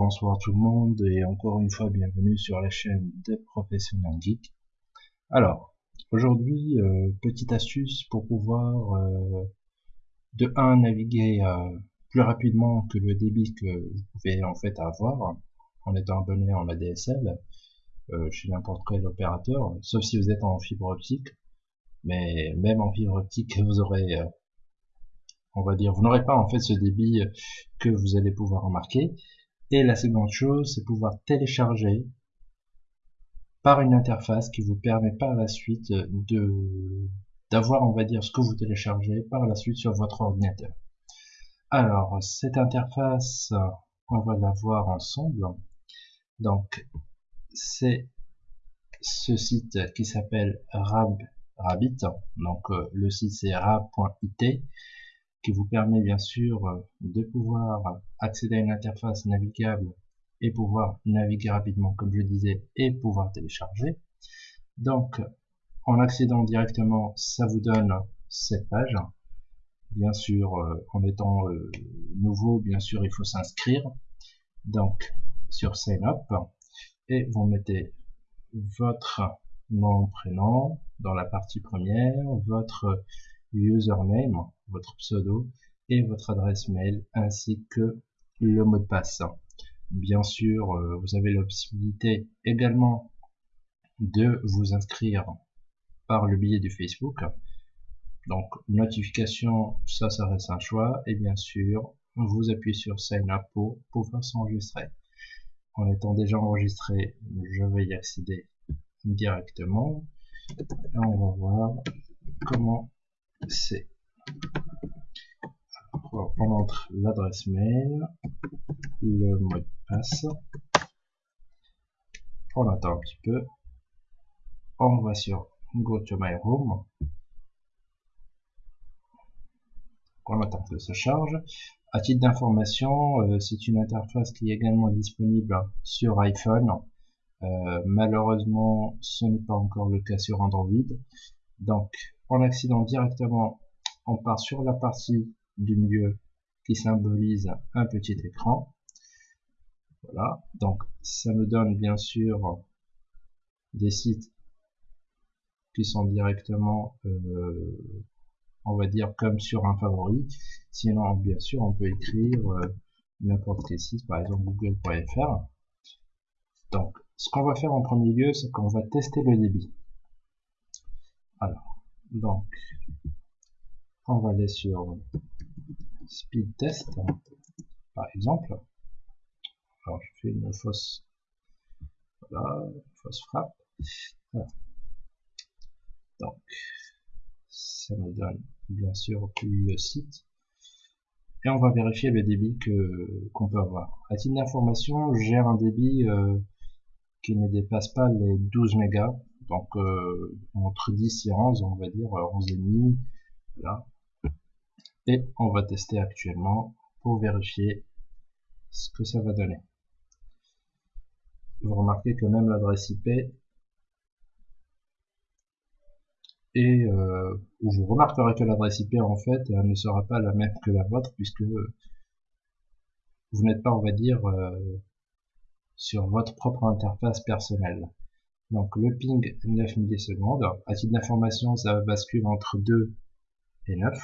bonsoir tout le monde et encore une fois bienvenue sur la chaîne des professionnels geeks. Alors, aujourd'hui, euh, petite astuce pour pouvoir euh, de 1 naviguer euh, plus rapidement que le débit que vous pouvez en fait avoir en étant abonné en ADSL chez n'importe quel opérateur, sauf si vous êtes en fibre optique. Mais même en fibre optique, vous aurez on va dire, vous n'aurez pas en fait ce débit que vous allez pouvoir remarquer. Et la seconde chose, c'est pouvoir télécharger par une interface qui vous permet par la suite de d'avoir, on va dire, ce que vous téléchargez par la suite sur votre ordinateur. Alors, cette interface, on va la voir ensemble. Donc, c'est ce site qui s'appelle Rab, Rabbit. Donc, euh, le site c'est rab.it qui vous permet bien sûr de pouvoir accéder à une interface navigable et pouvoir naviguer rapidement comme je disais et pouvoir télécharger. Donc en accédant directement ça vous donne cette page. Bien sûr euh, en étant euh, nouveau bien sûr il faut s'inscrire. Donc sur sign up et vous mettez votre nom prénom dans la partie première, votre username, votre pseudo et votre adresse mail ainsi que le mot de passe. Bien sûr, euh, vous avez la possibilité également de vous inscrire par le biais du Facebook. Donc, notification, ça, ça reste un choix. Et bien sûr, vous appuyez sur Sign Up pour pouvoir s'enregistrer. En étant déjà enregistré, je vais y accéder directement. Et on va voir comment c'est on entre l'adresse mail, le mot de passe, on attend un petit peu, on va sur Go to my room, on attend que ça charge. À titre d'information, euh, c'est une interface qui est également disponible sur iPhone. Euh, malheureusement, ce n'est pas encore le cas sur Android. Donc, en accédant directement, on part sur la partie du milieu qui symbolise un petit écran. Voilà, donc ça nous donne bien sûr des sites qui sont directement, euh, on va dire, comme sur un favori. Sinon, bien sûr, on peut écrire euh, n'importe quel site, par exemple google.fr. Donc, ce qu'on va faire en premier lieu, c'est qu'on va tester le débit. Alors, donc, on va aller sur speed test, par exemple. Alors, je fais une fausse, voilà, fausse frappe. Donc, ça nous donne bien sûr le site. Et on va vérifier le débit que qu'on peut avoir. À titre d'information, j'ai un débit euh, qui ne dépasse pas les 12 mégas. Donc euh, entre 10 et 11, on va dire 11,5. Voilà et on va tester actuellement pour vérifier ce que ça va donner. Vous remarquez que même l'adresse IP et euh, vous remarquerez que l'adresse IP en fait ne sera pas la même que la vôtre puisque vous n'êtes pas on va dire euh, sur votre propre interface personnelle. Donc le ping 9 millisecondes, à titre d'information ça bascule entre 2 et 9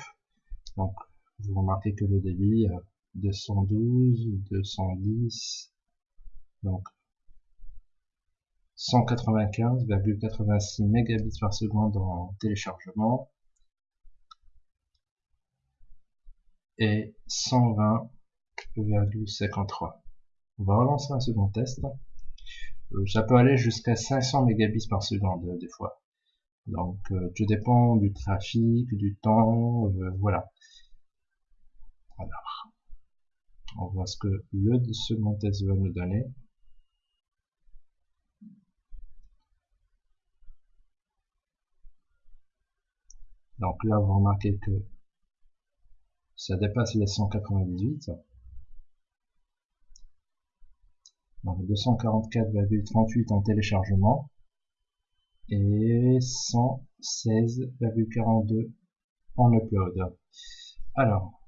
donc, vous remarquez que le débit, 212, 210, donc 195,86 mégabits par seconde en téléchargement et 120,53. On va relancer un second test. Euh, ça peut aller jusqu'à 500 mégabits par seconde euh, des fois. Donc euh, tout dépend du trafic, du temps, voilà. Alors, on voit ce que le second test va nous donner. Donc là, vous remarquez que ça dépasse les 198. Donc 244,38 en téléchargement et 116,42 en upload. Alors,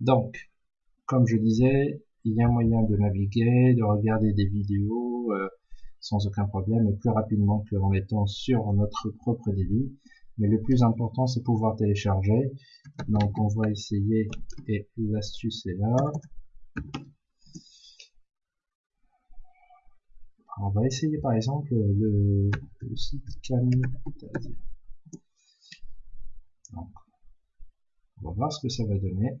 donc, comme je disais, il y a moyen de naviguer, de regarder des vidéos euh, sans aucun problème et plus rapidement qu'en étant sur notre propre débit. Mais le plus important, c'est pouvoir télécharger. Donc, on va essayer, et l'astuce est là. On va essayer par exemple le, site Camtasia. Donc, on va voir ce que ça va donner.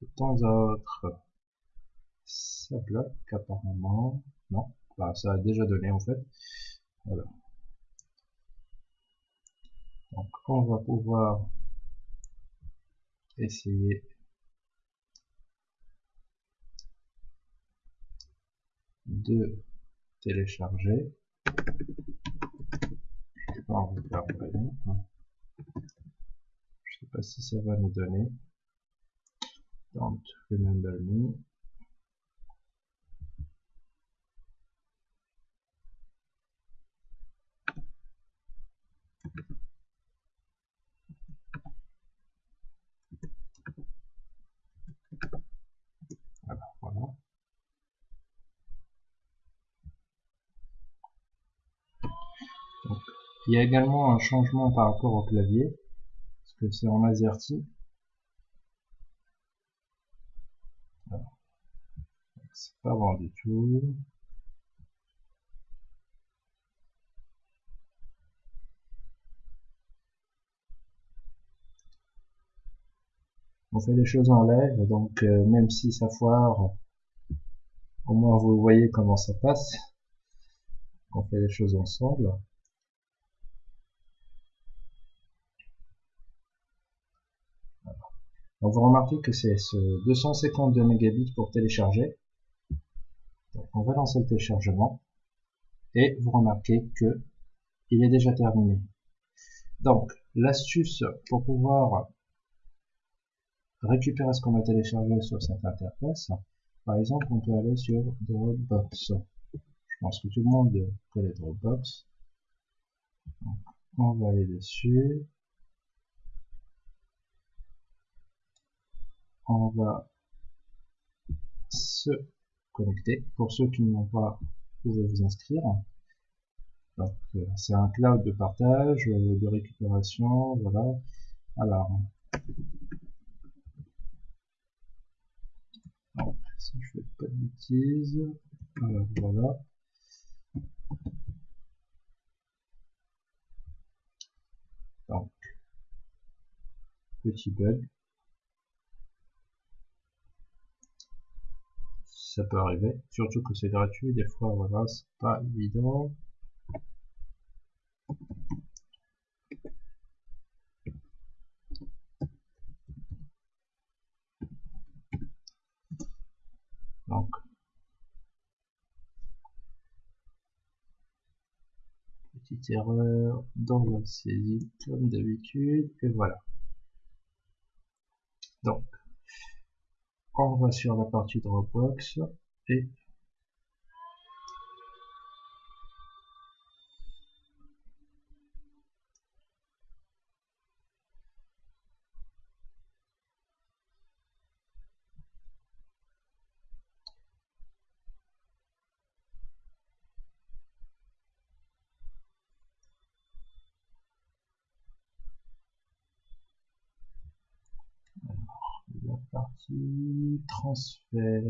de temps à autre, ça bloque apparemment. Non, bah, ça a déjà donné en fait. Voilà. Donc on va pouvoir essayer de télécharger. Sais hein. Je sais pas si ça va nous donner. Don't remember me. Il y a également un changement par rapport au clavier, parce que c'est en AZERTY. C'est pas bon du tout. On fait les choses en live, donc euh, même si ça foire, au moins vous voyez comment ça passe. On fait les choses ensemble. Donc vous remarquez que c'est ce 252 mégabits pour télécharger. Donc on va lancer le téléchargement et vous remarquez que il est déjà terminé. Donc l'astuce pour pouvoir récupérer ce qu'on a téléchargé sur cette interface, par exemple on peut aller sur Dropbox. Je pense que tout le monde connaît Dropbox. on va aller dessus. On va se connecter. Pour ceux qui n'ont pas, vous pouvez vous inscrire. Euh, c'est un cloud de partage, euh, de récupération, voilà. Alors, si je fais pas de bêtises, alors voilà. Donc, petit bug. Ça peut arriver. Surtout que c'est gratuit, des fois, voilà, c'est pas évident. Donc, petite erreur dans la saisie comme d'habitude, et voilà. Donc, on va sur la partie Dropbox et partie transfert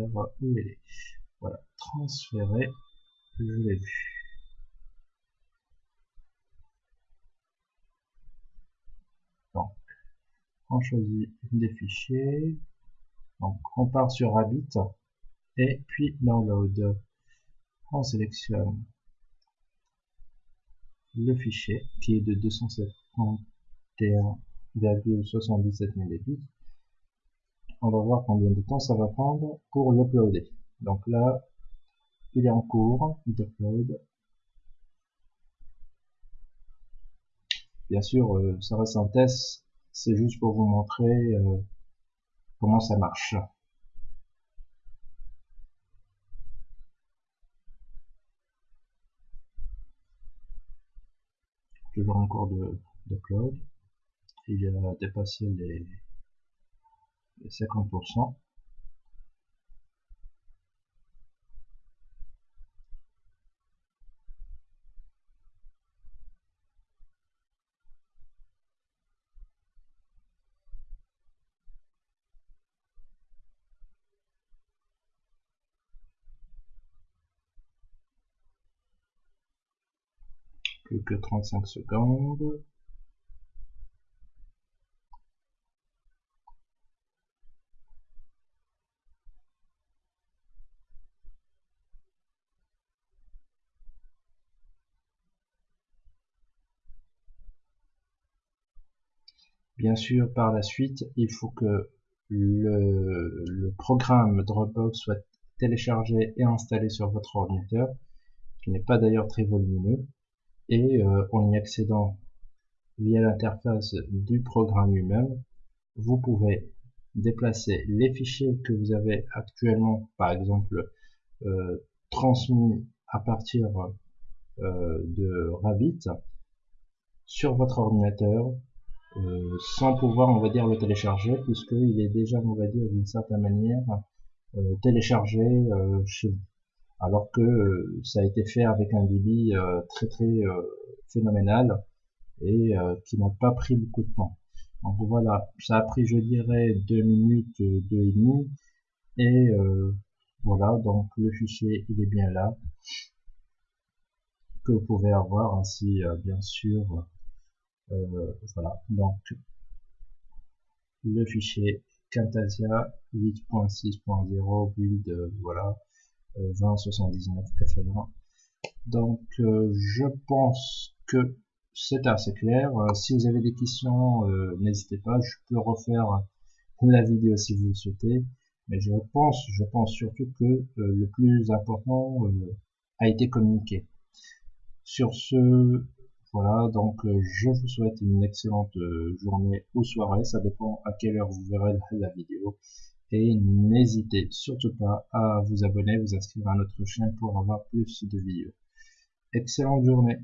elle est voilà transférer je l'ai vu. Donc on choisit des fichiers. Donc on part sur Rabbit et puis download. On sélectionne le fichier qui est de 271,77 mégabits on va voir combien de temps ça va prendre pour l'uploader. Donc là, il est en cours d'upload. Bien sûr, euh, ça reste un test, c'est juste pour vous montrer euh, comment ça marche. toujours en cours cloud. Il a dépassé les, les 50%. plus que 35 secondes. Bien sûr, par la suite, il faut que le, programme Dropbox soit téléchargé et installé sur votre ordinateur, qui n'est pas d'ailleurs très volumineux. Et euh, en y accédant via l'interface du programme lui-même, vous pouvez déplacer les fichiers que vous avez actuellement, par exemple, euh, transmis à partir euh, de Rabbit sur votre ordinateur sans pouvoir, on va dire, le télécharger puisqu'il est déjà, on va dire, d'une certaine manière téléchargé chez vous alors que euh, ça a été fait avec un débit euh, très très euh, phénoménal et qui n'a pas pris beaucoup de temps. Donc voilà, ça a pris je dirais deux minutes, deux et demi, et voilà, donc le fichier il est bien là, que vous pouvez avoir ainsi bien sûr, voilà, donc le fichier Camtasia 8.6.0 build, voilà, 2079 FL1. Donc euh, je pense que c'est assez clair. Euh, si vous avez des questions, euh, n'hésitez pas. Je peux refaire la vidéo si vous le souhaitez. Mais je pense, je pense surtout que le plus important a été communiqué. Sur ce, voilà, donc je vous souhaite une excellente journée ou soirée, ça dépend à quelle heure vous verrez la vidéo. Et n'hésitez surtout pas à vous abonner, vous inscrire à notre chaîne pour avoir plus de vidéos. Excellente journée